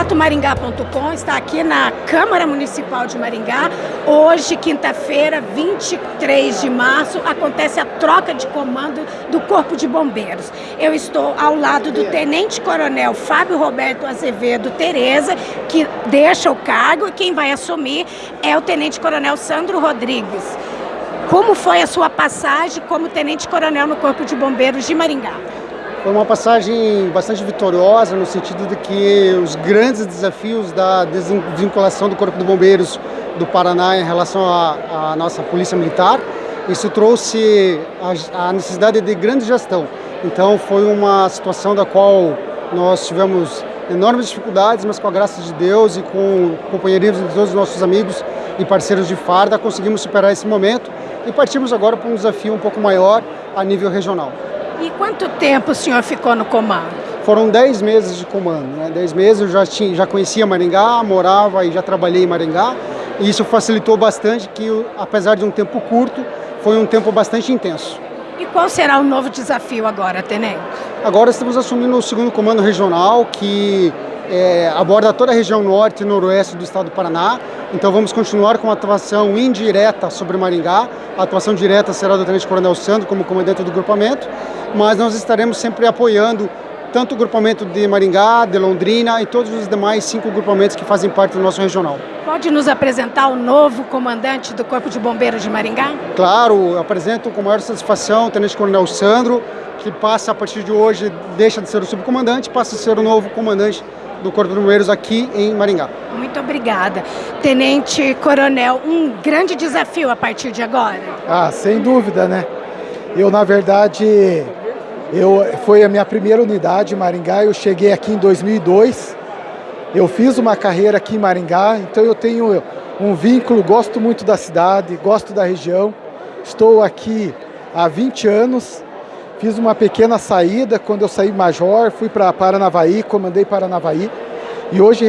Maringá.com está aqui na Câmara Municipal de Maringá. Hoje, quinta-feira, 23 de março, acontece a troca de comando do Corpo de Bombeiros. Eu estou ao lado do Tenente Coronel Fábio Roberto Azevedo Tereza, que deixa o cargo, e quem vai assumir é o Tenente Coronel Sandro Rodrigues. Como foi a sua passagem como Tenente Coronel no Corpo de Bombeiros de Maringá? Foi uma passagem bastante vitoriosa, no sentido de que os grandes desafios da desvinculação do Corpo de Bombeiros do Paraná em relação à, nossa Polícia Militar, isso trouxe a, a, necessidade de grande gestão. Então foi uma situação da qual nós tivemos enormes dificuldades, mas com a graça de Deus e com o companheirismo de todos os nossos amigos e parceiros de farda, conseguimos superar esse momento e partimos agora para um desafio um pouco maior a nível regional. E quanto tempo o senhor ficou no comando? Foram 10 meses de comando, né? 10 meses eu já, tinha, já conhecia Maringá, morava e já trabalhei em Maringá. E isso facilitou bastante que, apesar de um tempo curto, foi um tempo bastante intenso. E qual será o novo desafio agora, Tenente? Agora estamos assumindo o segundo comando regional, que é, aborda toda a região norte e noroeste do estado do Paraná. Então vamos continuar com a atuação indireta sobre Maringá. A atuação direta será do Tenente Coronel Sandro como comandante do grupamento, mas nós estaremos sempre apoiando tanto o grupamento de Maringá, de Londrina e todos os demais cinco grupamentos que fazem parte do nosso regional. Pode nos apresentar o novo comandante do Corpo de Bombeiros de Maringá? Claro, apresento com maior satisfação o Tenente Coronel Sandro, que passa a partir de hoje, deixa de ser o subcomandante, passa a ser o novo comandante do Corpo de Bombeiros aqui em Maringá. Muito obrigada. Tenente Coronel, um grande desafio a partir de agora? Ah, sem dúvida, né? Eu, na verdade, eu, foi a minha primeira unidade em Maringá, eu cheguei aqui em 2002, eu fiz uma carreira aqui em Maringá, então eu tenho um vínculo, gosto muito da cidade, gosto da região, estou aqui há 20 anos, Fiz uma pequena saída, quando eu saí major, fui para Paranavaí, comandei Paranavaí, e hoje